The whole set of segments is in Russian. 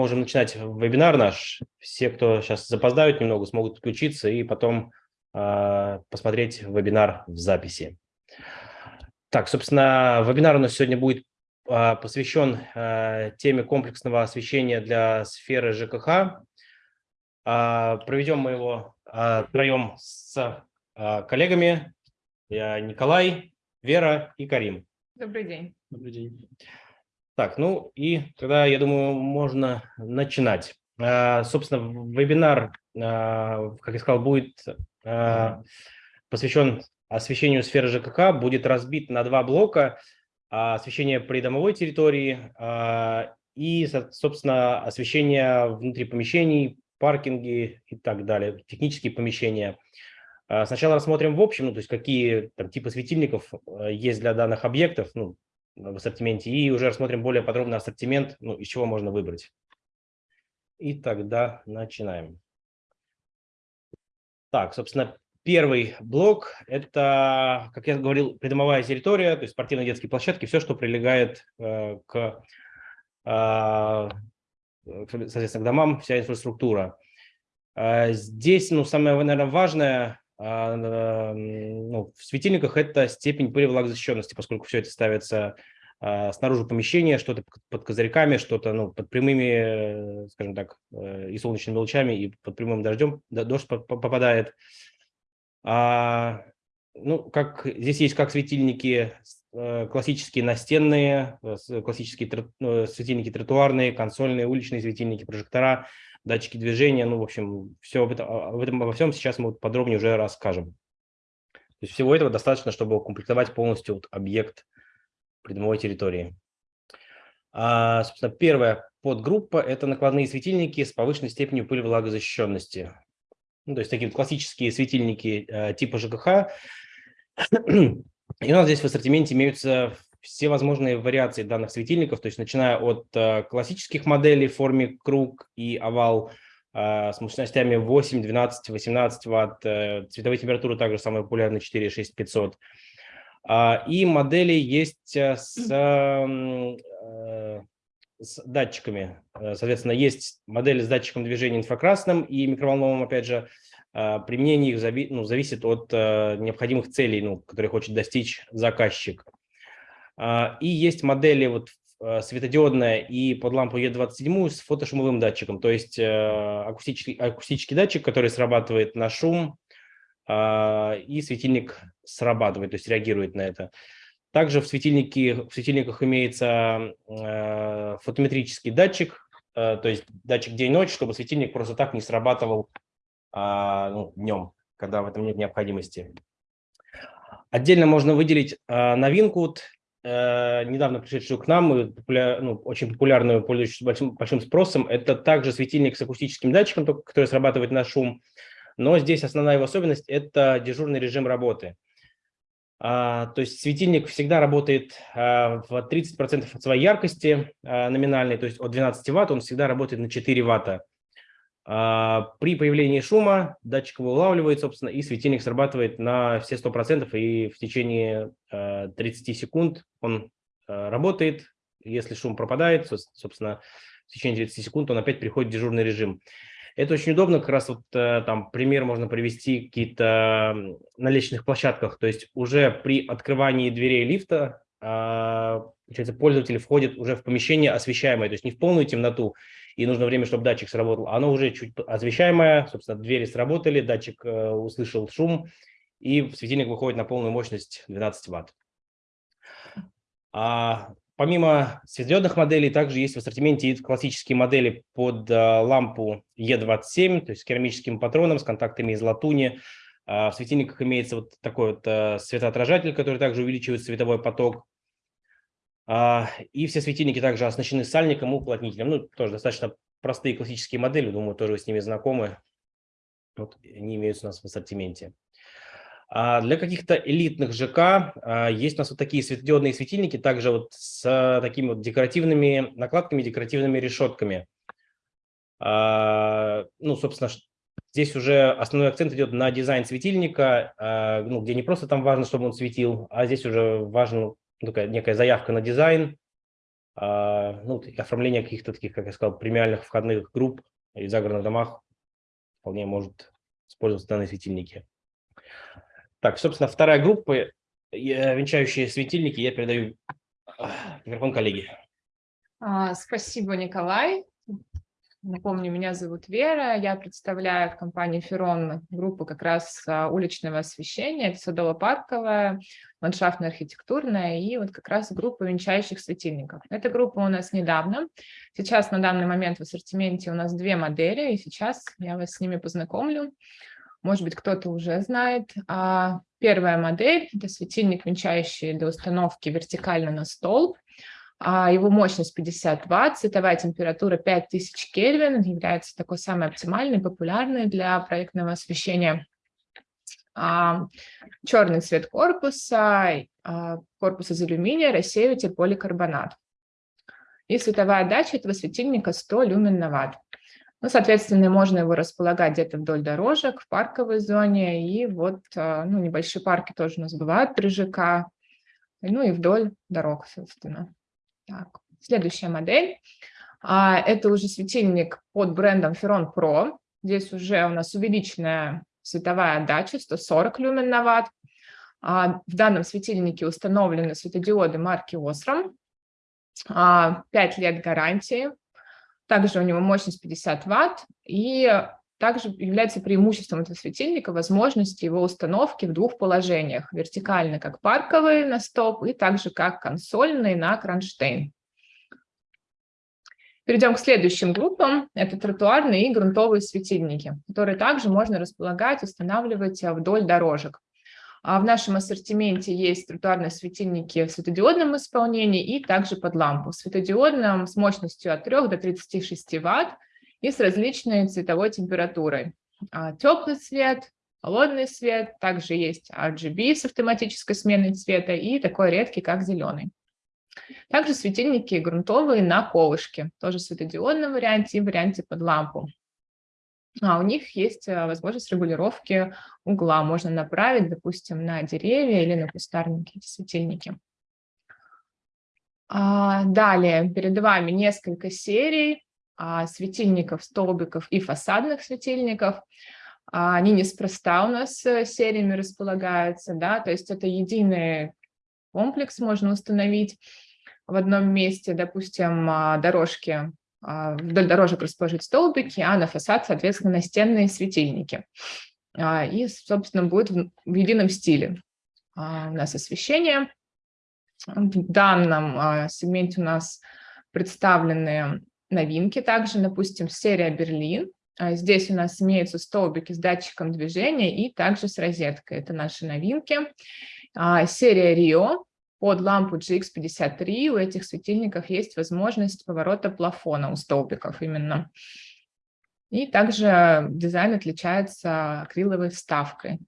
можем начинать вебинар наш. Все, кто сейчас запоздают немного, смогут подключиться и потом э, посмотреть вебинар в записи. Так, собственно, вебинар у нас сегодня будет э, посвящен э, теме комплексного освещения для сферы ЖКХ. Э, проведем мы его э, втроем с э, коллегами. Я Николай, Вера и Карим. Добрый день. Добрый день. Так, ну и тогда, я думаю, можно начинать. А, собственно, вебинар, а, как я сказал, будет а, посвящен освещению сферы ЖКХ, будет разбит на два блока. Освещение придомовой территории и, собственно, освещение внутри помещений, паркинги и так далее, технические помещения. Сначала рассмотрим в общем, ну, то есть какие там, типы светильников есть для данных объектов, ну, в ассортименте, и уже рассмотрим более подробно ассортимент, ну, из чего можно выбрать. И тогда начинаем. Так, собственно, первый блок – это, как я говорил, придомовая территория, то есть спортивные детские площадки, все, что прилегает э, к, э, соответственно, к домам, вся инфраструктура. Э, здесь, ну, самое, наверное, важное ну, в светильниках это степень пылевлагозащищенности, поскольку все это ставится а, снаружи помещения, что-то под козырьками, что-то ну, под прямыми, скажем так, э, и солнечными лучами, и под прямым дождем дождь попадает. А, ну, как здесь есть как светильники э, классические настенные, э, классические светильники тротуарные, консольные, уличные светильники, прожектора – датчики движения, ну, в общем, все об этом, об этом обо всем сейчас мы подробнее уже расскажем. То есть всего этого достаточно, чтобы укомплектовать полностью вот объект придомовой территории. А, собственно, первая подгруппа – это накладные светильники с повышенной степенью пылевлагозащищенности. Ну, то есть такие вот классические светильники э, типа ЖКХ. И у нас здесь в ассортименте имеются все возможные вариации данных светильников, то есть начиная от э, классических моделей в форме круг и овал э, с мощностями 8, 12, 18 ватт, э, цветовые температуры также самые популярные 4, 6, 500. И модели есть с, с датчиками. Соответственно, есть модели с датчиком движения инфракрасным и микроволновым, опять же, применение их зави ну, зависит от необходимых целей, ну, которые хочет достичь заказчик. А, и есть модели вот а, светодиодная и под лампу Е27 с фотошумовым датчиком, то есть э, акустический, акустический датчик, который срабатывает на шум, а, и светильник срабатывает, то есть реагирует на это. Также в, светильнике, в светильниках имеется э, фотометрический датчик, э, то есть датчик день-ночь, чтобы светильник просто так не срабатывал ну, днем, когда в этом нет необходимости. Отдельно можно выделить новинку Э, недавно пришедшую к нам, популяр, ну, очень популярную, пользующуюся большим, большим спросом, это также светильник с акустическим датчиком, который срабатывает на шум, но здесь основная его особенность – это дежурный режим работы. А, то есть светильник всегда работает а, в 30% от своей яркости а, номинальной, то есть от 12 ватт он всегда работает на 4 ватта. А, при появлении шума датчик его улавливает, собственно, и светильник срабатывает на все 100%, и в течение 30 а, секунд он а, работает. Если шум пропадает, собственно, в течение 30 секунд он опять переходит в дежурный режим. Это очень удобно, как раз вот там пример можно привести какие-то на лестничных площадках, то есть уже при открывании дверей лифта получается, пользователь входит уже в помещение освещаемое, то есть не в полную темноту, и нужно время, чтобы датчик сработал. Оно уже чуть освещаемое, собственно, двери сработали, датчик э, услышал шум, и светильник выходит на полную мощность 12 ватт. А помимо светодиодных моделей, также есть в ассортименте классические модели под э, лампу E27, то есть с керамическим патроном, с контактами из латуни. А в светильниках имеется вот такой вот э, светоотражатель, который также увеличивает световой поток. А, и все светильники также оснащены сальником и уплотнителем. Ну, тоже достаточно простые классические модели, думаю, тоже вы с ними знакомы. Вот они имеются у нас в ассортименте. А для каких-то элитных ЖК а, есть у нас вот такие светодиодные светильники, также вот с такими вот декоративными накладками, декоративными решетками. Ну, собственно, здесь уже основной акцент идет на дизайн светильника, ну, где не просто там важно, чтобы он светил, а здесь уже важно такая некая заявка на дизайн, ну, оформление каких-то таких, как я сказал, премиальных входных групп и загородных домах вполне может использоваться данные светильники. Так, собственно, вторая группа, венчающие светильники, я передаю микрофон коллеге. А, спасибо, Николай. Напомню, меня зовут Вера, я представляю в компании Ферон группу как раз а, уличного освещения, садово-парковая, ландшафтно-архитектурная и вот как раз группа венчающих светильников. Эта группа у нас недавно, сейчас на данный момент в ассортименте у нас две модели, и сейчас я вас с ними познакомлю. Может быть, кто-то уже знает. А, первая модель – это светильник, венчающий для установки вертикально на стол – его мощность 50 Вт, световая температура 5000 Кельвин, является такой самой оптимальной, популярной для проектного освещения. А, черный цвет корпуса, а, корпус из алюминия, рассеиватель поликарбонат. И световая отдача этого светильника 100 люмен на ватт. Ну, соответственно, можно его располагать где-то вдоль дорожек, в парковой зоне, и вот ну, небольшие парки тоже у нас бывают при ЖК, ну и вдоль дорог, собственно. Так, следующая модель. А, это уже светильник под брендом Ferron Pro. Здесь уже у нас увеличенная световая отдача, 140 люмен на ватт. А, в данном светильнике установлены светодиоды марки Osram. 5 а, лет гарантии. Также у него мощность 50 ватт. И также является преимуществом этого светильника возможность его установки в двух положениях. Вертикально, как парковый на стоп, и также как консольный на кронштейн. Перейдем к следующим группам. Это тротуарные и грунтовые светильники, которые также можно располагать, устанавливать вдоль дорожек. А в нашем ассортименте есть тротуарные светильники в светодиодном исполнении и также под лампу. В светодиодном с мощностью от 3 до 36 Вт и с различной цветовой температурой. А, Теплый цвет, холодный цвет, также есть RGB с автоматической сменой цвета и такой редкий, как зеленый. Также светильники грунтовые на колышке, тоже в светодиодном варианте и варианте под лампу. А у них есть а, возможность регулировки угла. Можно направить, допустим, на деревья или на кустарники эти светильники. А далее перед вами несколько серий светильников, столбиков и фасадных светильников. А, они неспроста у нас э, сериями располагаются, да, то есть это единый комплекс можно установить в одном месте, допустим, а, дорожки, вдоль дорожек расположить столбики, а на фасад, соответственно, настенные светильники. И, собственно, будет в едином стиле у нас освещение. В данном сегменте у нас представлены новинки также, допустим, серия «Берлин». А здесь у нас имеются столбики с датчиком движения и также с розеткой. Это наши новинки. А, серия «Рио» под лампу GX53. У этих светильников есть возможность поворота плафона у столбиков именно. И также дизайн отличается акриловой вставкой.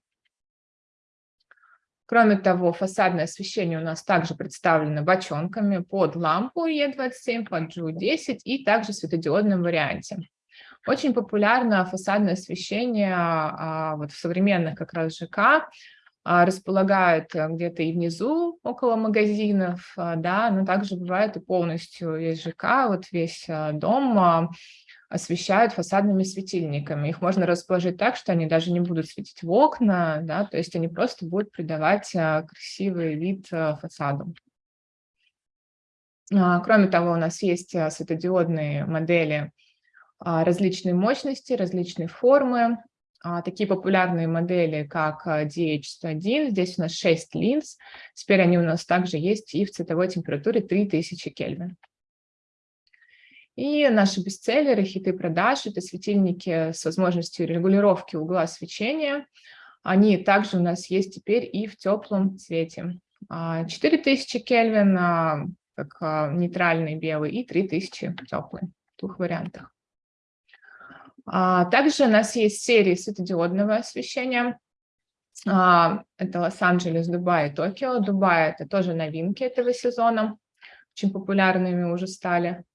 Кроме того, фасадное освещение у нас также представлено бочонками под лампу Е27, под GU10 и также в светодиодном варианте. Очень популярно фасадное освещение а, вот в современных как раз ЖК, а, располагают э, где-то и внизу, около магазинов, а, да, но также бывает и полностью есть ЖК, вот весь дом освещают фасадными светильниками. Их можно расположить так, что они даже не будут светить в окна, да, то есть они просто будут придавать а, красивый вид а, фасаду. А, кроме того, у нас есть светодиодные модели различной мощности, различной формы. Такие популярные модели, как DH101, здесь у нас 6 линз. Теперь они у нас также есть и в цветовой температуре 3000 Кельвин. И наши бестселлеры, хиты продаж – это светильники с возможностью регулировки угла свечения. Они также у нас есть теперь и в теплом цвете. 4000 а, Кельвин, а, как а, нейтральный белый, и 3000 теплый, в двух вариантах. Также у нас есть серии светодиодного освещения. Это Лос-Анджелес, Дубай и Токио. Дубай – это тоже новинки этого сезона, очень популярными уже стали.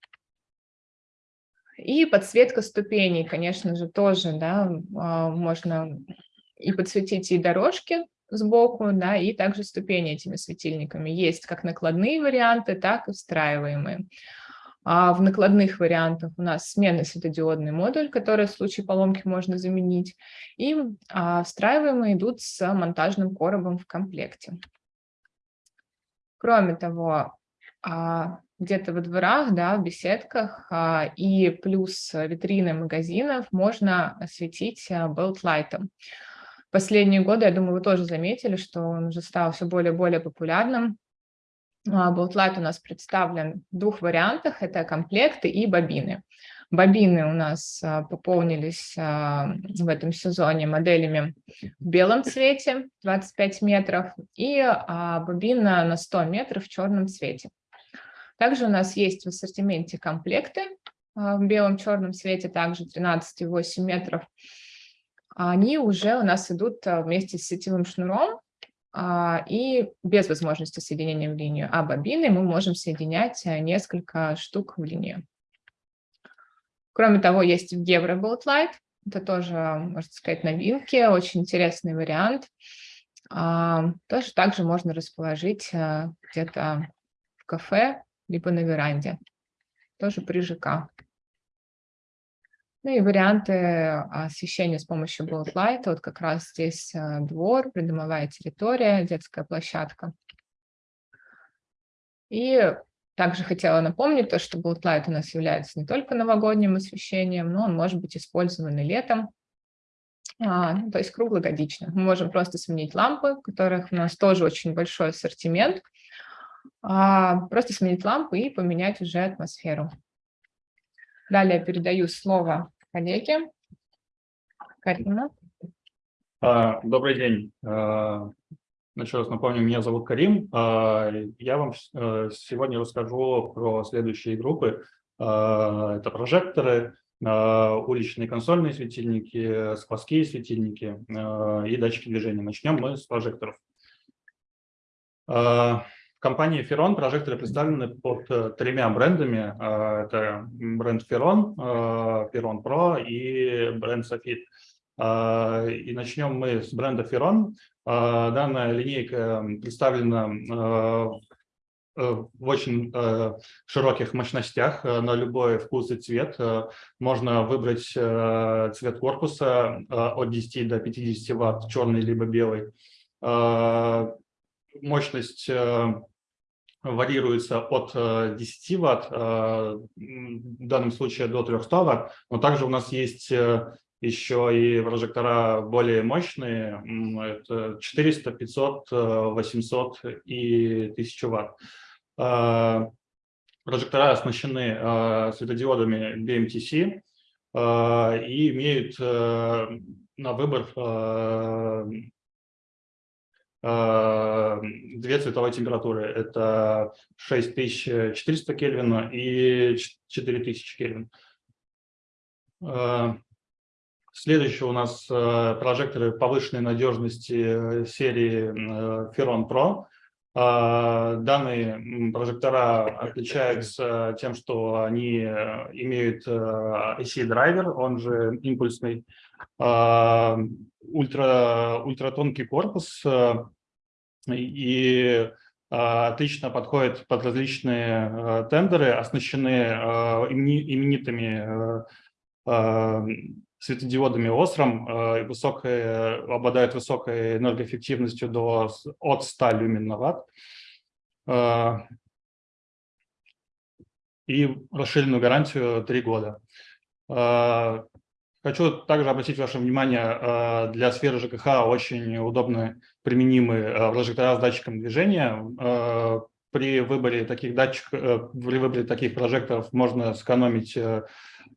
И подсветка ступеней, конечно же, тоже, да, а, можно и подсветить и дорожки сбоку, да, и также ступени этими светильниками. Есть как накладные варианты, так и встраиваемые. А в накладных вариантах у нас сменный светодиодный модуль, который в случае поломки можно заменить, и а, встраиваемые идут с монтажным коробом в комплекте. Кроме того, а, где-то во дворах, да, в беседках а, и плюс витрины магазинов можно осветить а, белтлайтом. Последние годы, я думаю, вы тоже заметили, что он уже стал все более и более популярным. Болтлайт у нас представлен в двух вариантах. Это комплекты и бобины. Бобины у нас пополнились в этом сезоне моделями в белом цвете 25 метров и бобина на 100 метров в черном цвете. Также у нас есть в ассортименте комплекты а, в белом-черном цвете, также 13,8 метров. Они уже у нас идут а, вместе с сетевым шнуром а, и без возможности соединения в линию. А бобины мы можем соединять несколько штук в линию. Кроме того, есть в Евроболт Light. Это тоже, можно сказать, новинки, очень интересный вариант. Тоже также можно расположить где-то в кафе либо на веранде, тоже при ЖК. Ну и варианты освещения с помощью Light. Вот как раз здесь э, двор, придомовая территория, детская площадка. И также хотела напомнить то, что Light у нас является не только новогодним освещением, но он может быть использован и летом, а, ну, то есть круглогодично. Мы можем просто сменить лампы, которых у нас тоже очень большой ассортимент а, просто сменить лампы и поменять уже атмосферу. Далее передаю слово коллеге. Карина. А, добрый день. А, еще раз напомню, меня зовут Карим. Я вам э, сегодня расскажу про следующие группы. Это прожекторы, уличные консольные светильники, сквозские светильники и датчики движения. Начнем мы с прожекторов. В компании Ferron прожекторы представлены под э, тремя брендами. Э, это бренд Ferron, э, Ferron Pro и бренд Sofit. И начнем мы с бренда Ferron. Данная линейка представлена в очень широких мощностях на любой вкус и цвет. Можно выбрать цвет корпуса от 10 до 50 ватт, черный либо белый мощность э, варьируется от 10 э, Вт, э, в данном случае до 300 Вт, но также у нас есть еще и прожектора более мощные, это 400, 500, 800 и 1000 Вт. Прожектора оснащены светодиодами BMTC и имеют на выбор две цветовые температуры. Это 6400 Кельвина и 4000 Кельвин. Э, следующее у нас э, прожекторы повышенной надежности серии Ferron Pro. Данные прожектора отличаются тем, что они имеют IC-драйвер, он же импульсный, ультра, ультратонкий корпус и отлично подходит под различные тендеры, оснащены именитыми светодиодами Osram, высокой, обладают высокой энергоэффективностью до, от 100 люмен и расширенную гарантию 3 года. Хочу также обратить ваше внимание, э, для сферы ЖКХ очень удобно применимы э, прожектора с датчиком движения. Э, при выборе таких датчиков, при выборе таких прожекторов можно сэкономить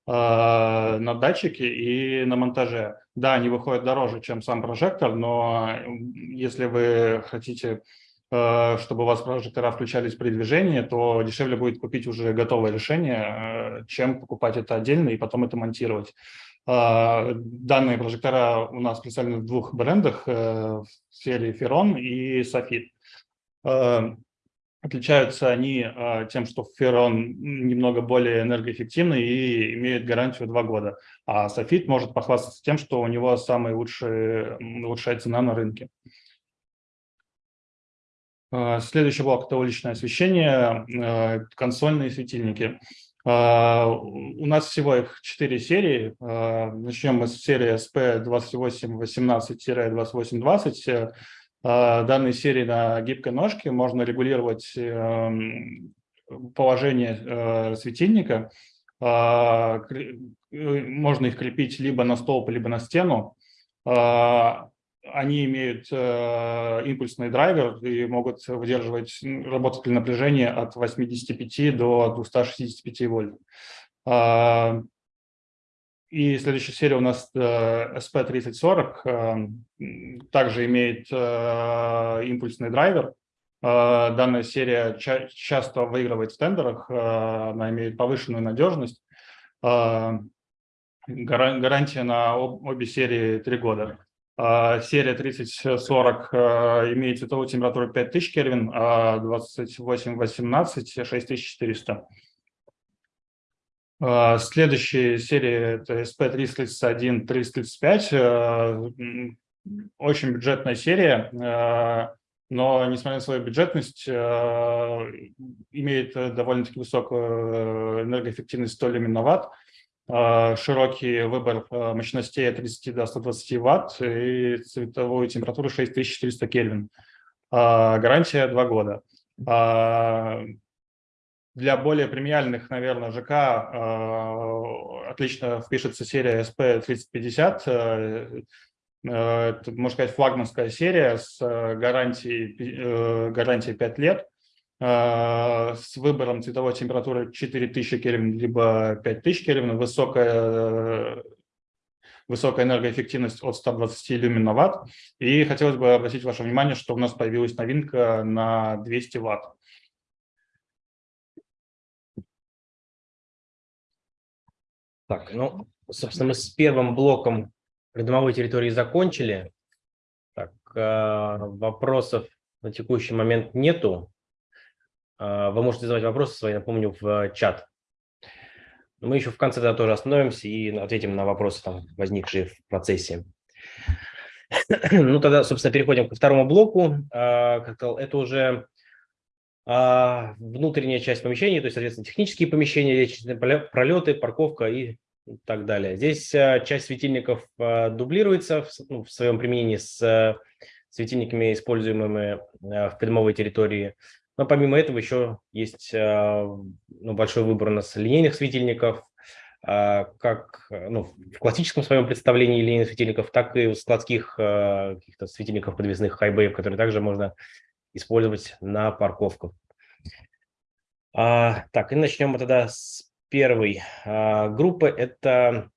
на датчике и на монтаже. Да, они выходят дороже, чем сам прожектор, но если вы хотите, чтобы у вас прожектора включались при движении, то дешевле будет купить уже готовое решение, чем покупать это отдельно и потом это монтировать. А, данные прожектора у нас представлены в двух брендах э, в сфере Ferron и Sofit. А, отличаются они а, тем, что Ferron немного более энергоэффективный и имеет гарантию 2 года, а Sofit может похвастаться тем, что у него самая лучшая, лучшая цена на рынке. Следующий блок – это уличное освещение, консольные светильники. У нас всего их 4 серии. Начнем мы с серии SP2818-2820. Данные серии на гибкой ножке можно регулировать эм, положение светильника. Можно их крепить либо на столб, либо на стену они имеют э, импульсный драйвер и могут выдерживать, работать при напряжении от 85 до 265 вольт. Э, и следующая серия у нас э, SP3040, э, также имеет э, импульсный драйвер. Э, данная серия ча часто выигрывает в тендерах, э, она имеет повышенную надежность. Э, гарантия на об, обе серии 3 года. А, серия 3040 а, имеет световую температуру 5000 Кельвин, а 2818 6400. Следующая серия это SP331, 335. Очень бюджетная серия, но, несмотря на свою бюджетность, имеет довольно-таки высокую энергоэффективность 100 люминоватт. А, широкий выбор а, мощностей от 30 до 120 ватт и цветовую температуру 6400 Кельвин. А, гарантия 2 года. Для более премиальных, наверное, ЖК отлично впишется серия SP3050. Это, можно сказать, флагманская серия с гарантией, э, гарантией 5 лет. А, с выбором цветовой температуры 4000 Кельвин либо 5000 Кельвин, высокая, высокая энергоэффективность от 120 люмен на ватт. И хотелось бы обратить ваше внимание, что у нас появилась новинка на 200 ватт. Так, ну, собственно, мы с первым блоком придомовой территории закончили. Так, а, вопросов на текущий момент нету. А, вы можете задавать вопросы свои, напомню, в чат. Мы еще в конце тогда тоже остановимся и ответим на вопросы, там, возникшие в процессе. Ну, тогда, собственно, переходим ко второму блоку. А, это уже а, внутренняя часть помещения, то есть, соответственно, технические помещения, лестничные пролеты, парковка и так далее. Здесь часть светильников дублируется в, ну, своем применении с светильниками, используемыми в придомовой территории. Но помимо этого еще есть э, ну, большой выбор у нас линейных светильников, э, как ну, в классическом своем представлении линейных светильников, так и у складских э, каких-то светильников подвесных хайбеев, которые также можно использовать на парковках. А, так, и начнем мы тогда с первой а, группы. Это,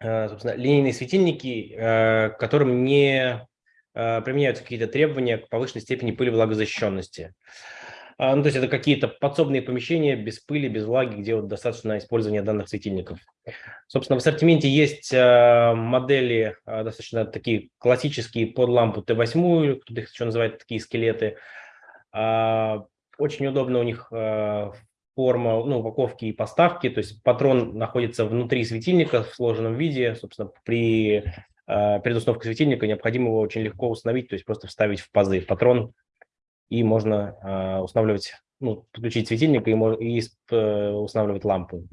собственно, линейные светильники, которым не применяются какие-то требования к повышенной степени пыли влагозащищенности. А, ну, то есть это какие-то подсобные помещения без пыли, без влаги, где вот достаточно использования данных светильников. Собственно, в ассортименте есть а, модели а, достаточно такие классические под лампу Т8, кто-то их еще называет такие скелеты. Очень удобно у них форма, ну, упаковки и поставки, то есть патрон находится внутри светильника в сложенном виде, собственно, при перед установкой светильника необходимо его очень легко установить, то есть просто вставить в пазы. Патрон и можно а, устанавливать, ну, подключить светильник и, и э, устанавливать лампу.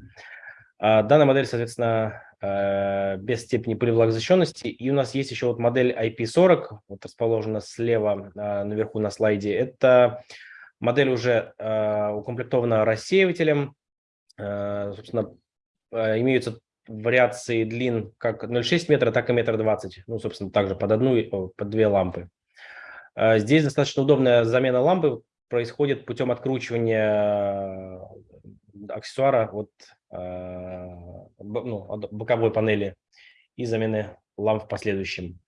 А, данная модель, соответственно, э, без степени пылевлагозащищенности. И у нас есть еще вот модель IP40, вот расположена слева а, наверху на слайде. Это модель уже укомплектована рассеивателем. Собственно, имеются вариации длин как 0,6 метра, так и метр двадцать. Ну, собственно, также под одну, под две лампы. А, здесь достаточно удобная замена лампы происходит путем откручивания э, аксессуара от, э, ну, боковой панели и замены ламп в последующем.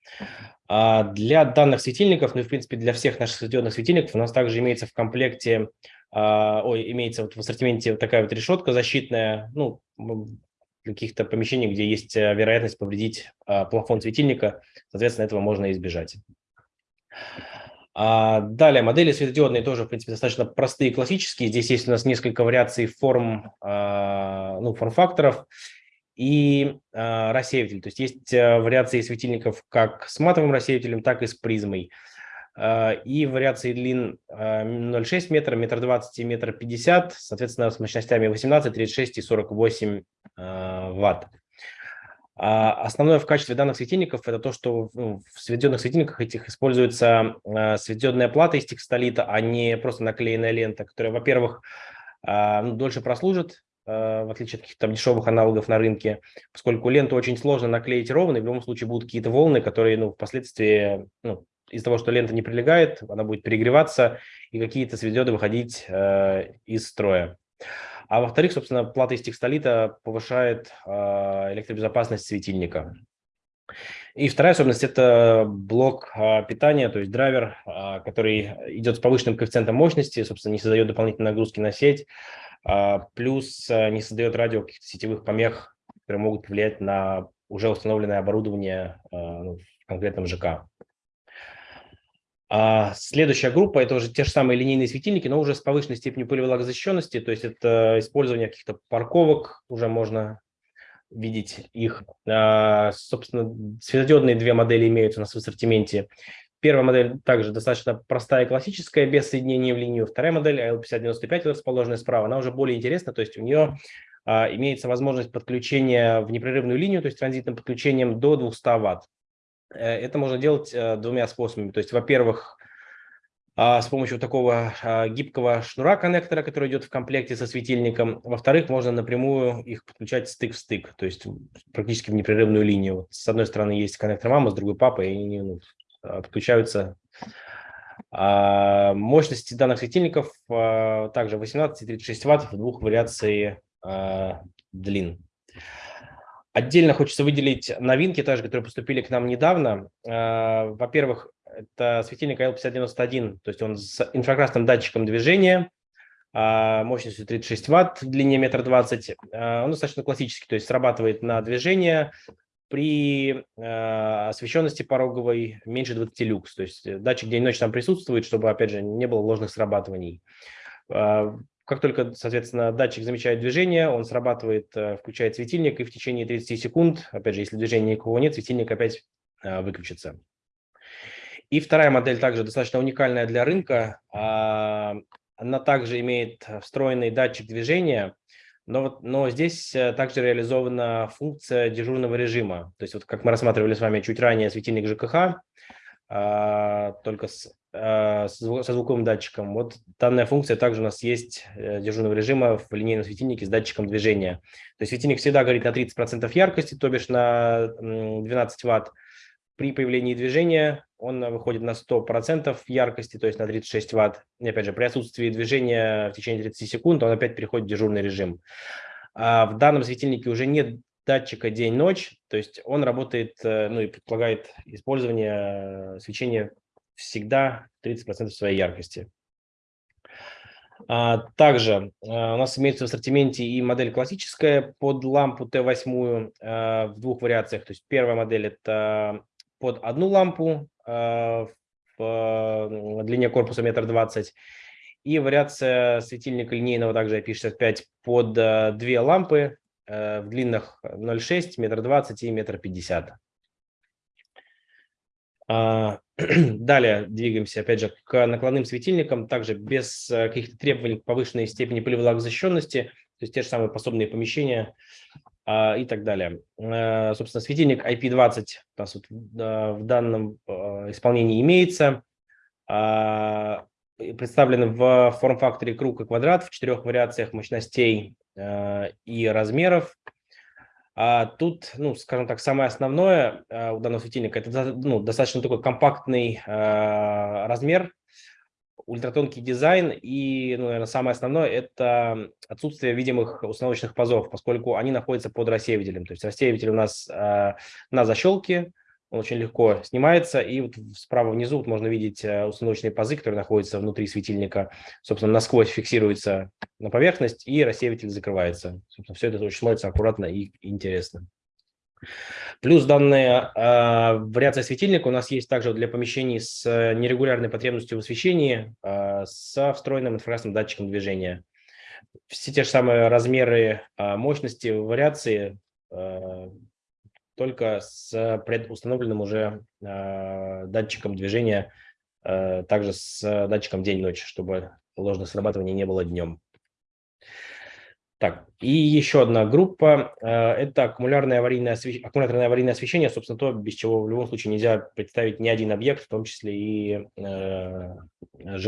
А для данных светильников, ну и в принципе для всех наших светодиодных светильников у нас также имеется в комплекте, а, ой, имеется вот в ассортименте вот такая вот решетка защитная, ну, каких-то помещений, где есть э, вероятность повредить плафон светильника, соответственно, этого можно избежать. А далее, модели светодиодные тоже, в принципе, достаточно простые классические. Здесь есть у нас несколько вариаций форм, а, ну, форм-факторов и а, рассеиватель. То есть есть а, вариации светильников как с матовым рассеивателем, так и с призмой. и вариации длин 0,6 метра, метр 20 и метр 50, соответственно, с мощностями 18, 36 и 48 ватт. А основное в качестве данных светильников – это то, что в сведенных светильниках этих используется светодиодная плата из текстолита, а не просто наклеенная лента, которая, во-первых, ну, дольше прослужит, в отличие от каких-то дешевых аналогов на рынке, поскольку ленту очень сложно наклеить ровно, и в любом случае будут какие-то волны, которые ну, впоследствии ну, из-за того, что лента не прилегает, она будет перегреваться, и какие-то светодиоды выходить из строя. А во-вторых, собственно, плата из текстолита повышает э, электробезопасность светильника. И вторая особенность – это блок э, питания, то есть драйвер, э, который идет с повышенным коэффициентом мощности, собственно, не создает дополнительной нагрузки на сеть, плюс не создает радио каких-то сетевых помех, которые могут повлиять на уже установленное оборудование ну, в конкретном ЖК. А следующая группа – это уже те же самые линейные светильники, но уже с повышенной степенью пылевлагозащищенности, то есть это использование каких-то парковок, уже можно видеть их. А, собственно, светодиодные две модели имеются у нас в ассортименте. Первая модель также достаточно простая и классическая, без соединения в линию. Вторая модель AL5095, расположенная справа, она уже более интересна, то есть у нее а, имеется возможность подключения в непрерывную линию, то есть транзитным подключением до 200 Вт. Э, это можно делать э, двумя способами. То есть, во-первых, а, с помощью такого а, гибкого шнура коннектора, который идет в комплекте со светильником. Во-вторых, можно напрямую их подключать стык в стык, то есть практически в непрерывную линию. С одной стороны есть коннектор мама, с другой папа, и они ну, а, подключаются. Мощности данных светильников также 18 и 36 ватт в двух вариаций длин. Отдельно хочется выделить новинки, также, которые поступили к нам недавно. А, во-первых, это светильник AL5091, то есть он с инфракрасным датчиком движения, а, мощностью 36 ватт, длине метр двадцать. А, он достаточно классический, то есть срабатывает на движение при освещенности пороговой меньше 20 люкс. То есть датчик день-ночь там присутствует, чтобы, опять же, не было ложных срабатываний. Как только, соответственно, датчик замечает движение, он срабатывает, э, включает светильник, и в течение 30 секунд, опять же, если движения никого нет, светильник опять э, выключится. И вторая модель также достаточно уникальная для рынка. А, она также имеет встроенный датчик движения, но, но здесь э, также реализована функция дежурного режима. То есть вот как мы рассматривали с вами чуть ранее светильник ЖКХ, а, только с, со звуковым датчиком. Вот данная функция также у нас есть э, дежурного режима в линейном светильнике с датчиком движения. То есть светильник всегда горит на 30% яркости, то бишь на 12 ватт. При появлении движения он выходит на 100% яркости, то есть на 36 ватт. И опять же, при отсутствии движения в течение 30 секунд он опять переходит в дежурный режим. А в данном светильнике уже нет датчика день-ночь, то есть он работает, э, ну и предполагает использование э, свечения всегда 30% своей яркости. А, также э, у нас имеется в ассортименте и модель классическая под лампу Т8 в двух вариациях. То есть первая модель – это под одну лампу в длине корпуса метр двадцать, и вариация светильника линейного также IP65 под две лампы в длинах 0,6, метр 20 и метр 50. А, далее двигаемся, опять же, к накладным светильникам, также без э, каких-то требований к повышенной степени пылевлагозащищенности, то есть те же самые пособные помещения а, и так далее. А, собственно, светильник IP20 у нас вот в данном исполнении имеется. А, представлен в форм-факторе круг и квадрат в четырех вариациях мощностей Э, и размеров. А тут, ну, скажем так, самое основное э, у данного светильника – это ну, достаточно такой компактный э, размер, ультратонкий дизайн и, ну, наверное, самое основное – это отсутствие видимых установочных пазов, поскольку они находятся под рассеивателем. То есть рассеиватель у нас на защелке, он очень легко снимается, и вот справа внизу вот можно видеть э, установочные пазы, которые находятся внутри светильника, собственно, насквозь фиксируется на поверхность, и рассеиватель закрывается. Собственно, все это очень смотрится аккуратно и интересно. Плюс данная э, вариация светильника у нас есть также для помещений с э, нерегулярной потребностью в освещении, э, со встроенным инфракрасным датчиком движения. Все те же самые размеры э, мощности, вариации э, только с предустановленным уже э, датчиком движения также с датчиком день-ночь, чтобы ложных срабатываний не было днем. Так, и еще одна группа – это аккумуляторное аварийное, освещение, аккумуляторное аварийное освещение, собственно, то, без чего в любом случае нельзя представить ни один объект, в том числе и э,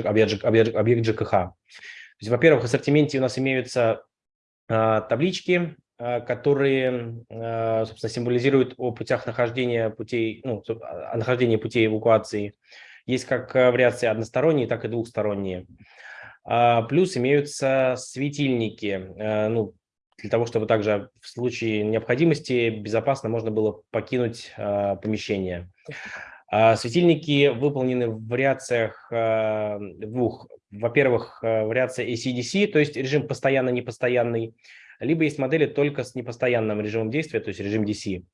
объект, объект, объект ЖКХ. Во-первых, в ассортименте у нас имеются э, таблички, э, которые, э, собственно, символизируют о путях нахождения путей, ну, о нахождении путей эвакуации. Есть как вариации односторонние, так и двухсторонние. А, плюс имеются светильники, э, ну, для того, чтобы также в случае необходимости безопасно можно было покинуть помещение. А, светильники выполнены в вариациях двух. Во-первых, вариация ACDC, то есть режим постоянно-непостоянный, либо есть модели только с непостоянным режимом действия, то есть режим DC.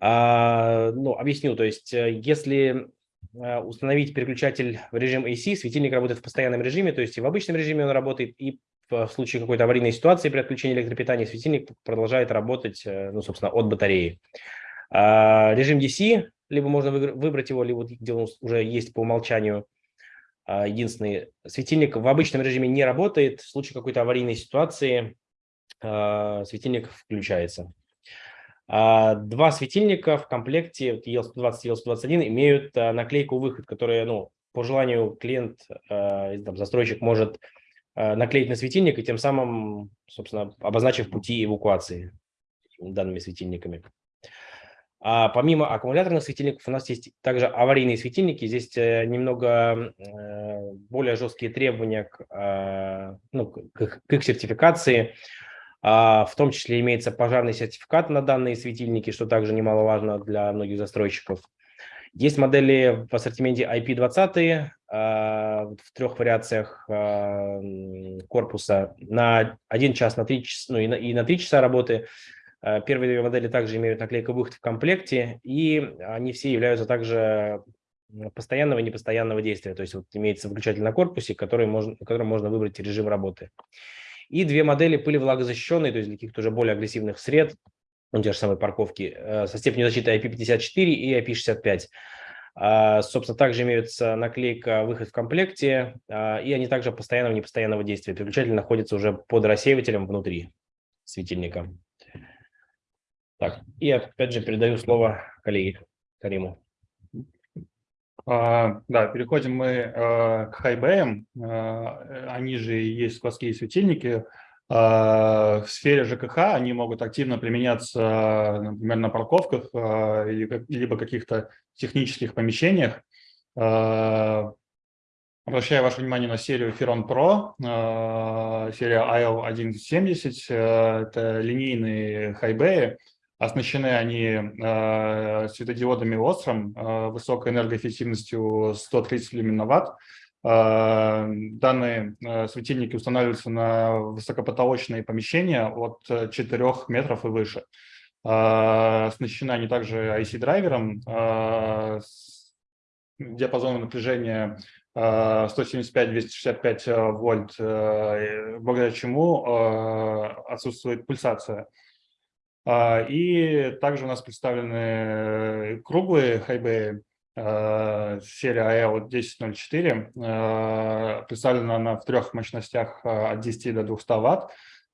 Ну, объясню, то есть э, если Э, установить переключатель в режим AC, светильник работает в постоянном режиме, то есть и в обычном режиме он работает, и в случае какой-то аварийной ситуации при отключении электропитания светильник продолжает работать, э, ну, собственно, от батареи. А режим DC, либо можно выбрать его, либо где он уже есть по умолчанию. А, единственный светильник в обычном режиме не работает, в случае какой-то аварийной ситуации а, светильник включается. А, два светильника в комплекте EL120 и EL121 имеют а, наклейку «Выход», которая, ну, по желанию клиент, а, там, застройщик может наклеить на светильник и тем самым, собственно, обозначив пути эвакуации данными светильниками. А помимо аккумуляторных светильников у нас есть также аварийные светильники. Здесь э, немного э, более жесткие требования к, ну, к их сертификации. А, в том числе имеется пожарный сертификат на данные светильники, что также немаловажно для многих застройщиков. Есть модели в ассортименте IP20 а, в трех вариациях а, корпуса на 1 час, на 3 часа, ну и на, и на 3 часа работы. Первые две модели также имеют наклейку выход в комплекте, и они все являются также постоянного и непостоянного действия. То есть вот имеется выключатель на корпусе, который можно, которым можно выбрать режим работы и две модели пылевлагозащищенные, то есть для каких-то уже более агрессивных сред, ну, те же самые парковки, э, со степенью защиты IP54 и IP65. А, собственно, также имеются наклейка «Выход в комплекте», а, и они также постоянного и непостоянного действия. Переключатель находится уже под рассеивателем внутри светильника. Так, и опять же передаю слово коллеге Кариму. А, да, переходим мы а, к хайбэям. А, они же есть складские светильники. В сфере ЖКХ они могут активно применяться, например, на парковках либо каких-то технических помещениях. Обращаю ваше внимание на серию Ferron Pro, серия IL170. Это линейные хайбеи. Оснащены они э, светодиодами Osram э, высокой энергоэффективностью 130 люминоватт. Э, данные э, светильники устанавливаются на высокопотолочные помещения от 4 метров и выше. Э, оснащены они также IC-драйвером э, диапазоном напряжения 175-265 вольт, благодаря чему отсутствует пульсация. А, и также у нас представлены э, круглые хайбеи, а, серия AL1004, а, представлена она в трех мощностях от 10 до 200 Вт.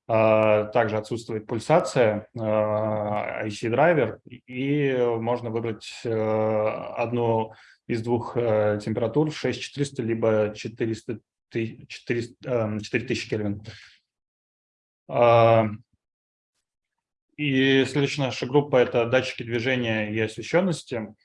Также отсутствует пульсация, IC-драйвер, и можно выбрать э, одну из двух э, температур 6400 либо 400, 400, 4000 Кельвин. И следующая наша группа – это датчики движения и освещенности.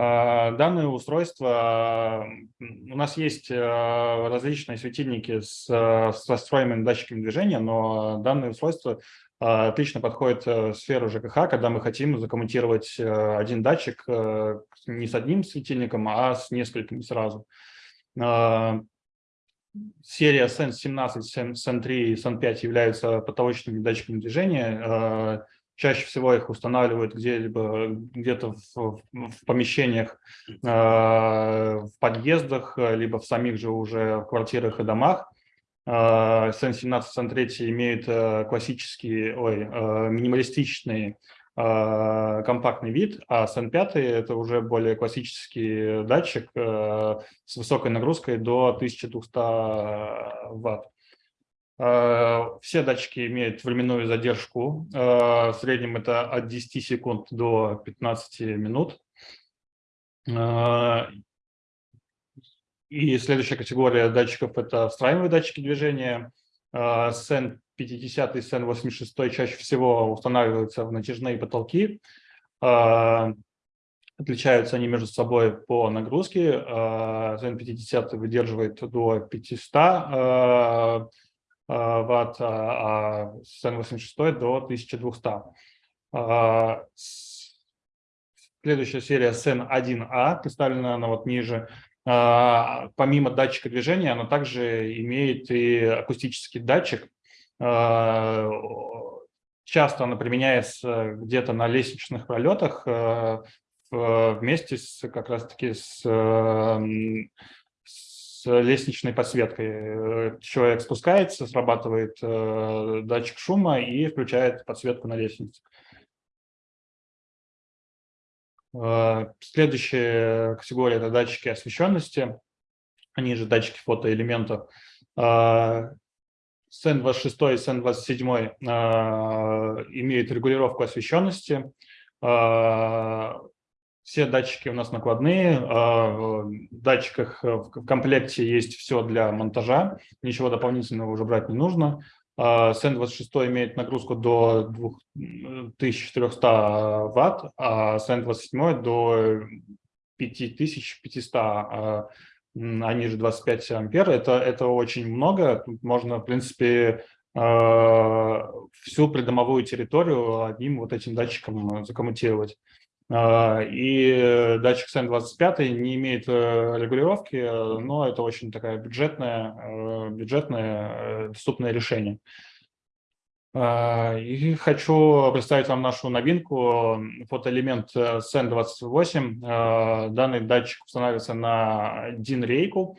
А, данные устройства, у нас есть а, различные светильники с, с настроенными датчиками движения, но данные устройства а, отлично подходят в сферу ЖКХ, когда мы хотим закоммутировать один датчик не с одним светильником, а с несколькими сразу. Серия Sense 17, Sense 3 и Sense 5 являются потолочными датчиками движения. Чаще всего их устанавливают где-либо где-то в, в помещениях, э, в подъездах, либо в самих же уже квартирах и домах. Э, Сен 17, Сен 3 имеют э, классические, ой, э, минималистичные э, компактный вид, а SN5 – это уже более классический датчик э, с высокой нагрузкой до 1200 ватт. Э, все датчики имеют временную задержку. Э, в среднем это от 10 секунд до 15 минут. Э, и следующая категория датчиков – это встраиваемые датчики движения. SEN 50 и SEN 86 чаще всего устанавливаются в натяжные потолки. Отличаются они между собой по нагрузке. SEN 50 выдерживает до 500 ватт, а SN86 до 1200. А, следующая серия SN1A, представлена она вот ниже. А, помимо датчика движения, она также имеет и акустический датчик. А, часто она применяется где-то на лестничных пролетах вместе с как раз-таки с с лестничной подсветкой. Э, человек спускается, срабатывает э, датчик шума и включает подсветку на лестнице. Э, следующая категория – это датчики освещенности. Они же датчики фотоэлементов. SN26 и SN27 имеют регулировку освещенности. Все датчики у нас накладные. А, в датчиках э, в комплекте есть все для монтажа. Ничего дополнительного уже брать не нужно. SN26 а, имеет нагрузку до 2400 ватт, а SN27 до 5500, а они же 25 ампер. Это, это очень много. Тут можно, в принципе, всю придомовую территорию одним вот этим датчиком закоммутировать. А, и датчик SN25 не имеет э, регулировки, но это очень такая бюджетное, э, бюджетное э, доступное решение. А, и хочу представить вам нашу новинку, фотоэлемент SN28. А, данный датчик устанавливается на DIN-рейку.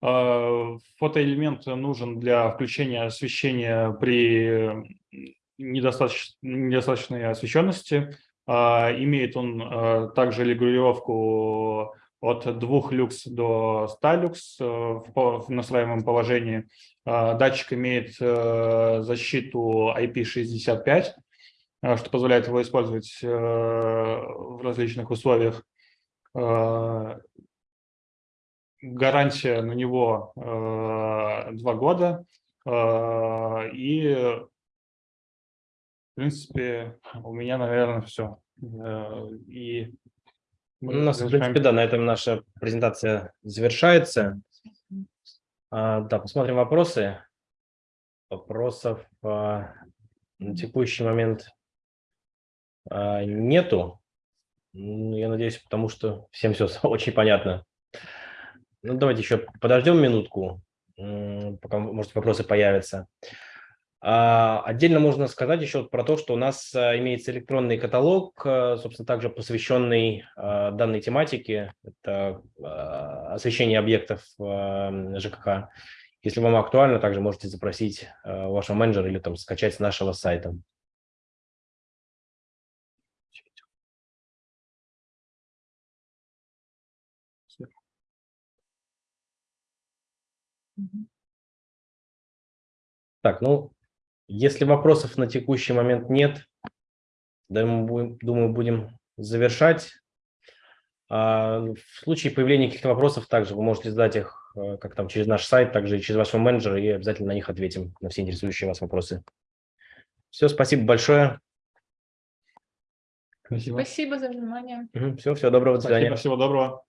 Фотоэлемент нужен для включения освещения при недостаточно, недостаточной освещенности. А, имеет он а, также регулировку от 2 люкс до 100 люкс э, в насваиваемом положении. А, датчик имеет э, защиту IP65, что позволяет его использовать э, в различных условиях. Гарантия на него 2 года. И в принципе, у меня, наверное, все. Э, и у нас, в принципе, да, на этом наша презентация завершается. А, да, посмотрим вопросы. Вопросов а, на текущий момент а, нету. Я надеюсь, потому что всем все очень понятно. Ну, давайте еще подождем минутку, пока, может, вопросы появятся. А, отдельно можно сказать еще про то, что у нас а, имеется электронный каталог, а, собственно, также посвященный данной тематике. Это освещение объектов ЖКХ. Если вам актуально, также можете запросить вашего менеджера или там скачать с нашего сайта. Так, ну, если вопросов на текущий момент нет, думаю, будем завершать. А, в случае появления каких-то вопросов, также вы можете задать их э, как там через наш сайт, также и через вашего менеджера, и обязательно на них ответим, на все интересующие вас вопросы. Все, спасибо большое. Спасибо, спасибо за внимание. Все, всего доброго, до свидания. Спасибо, всего доброго.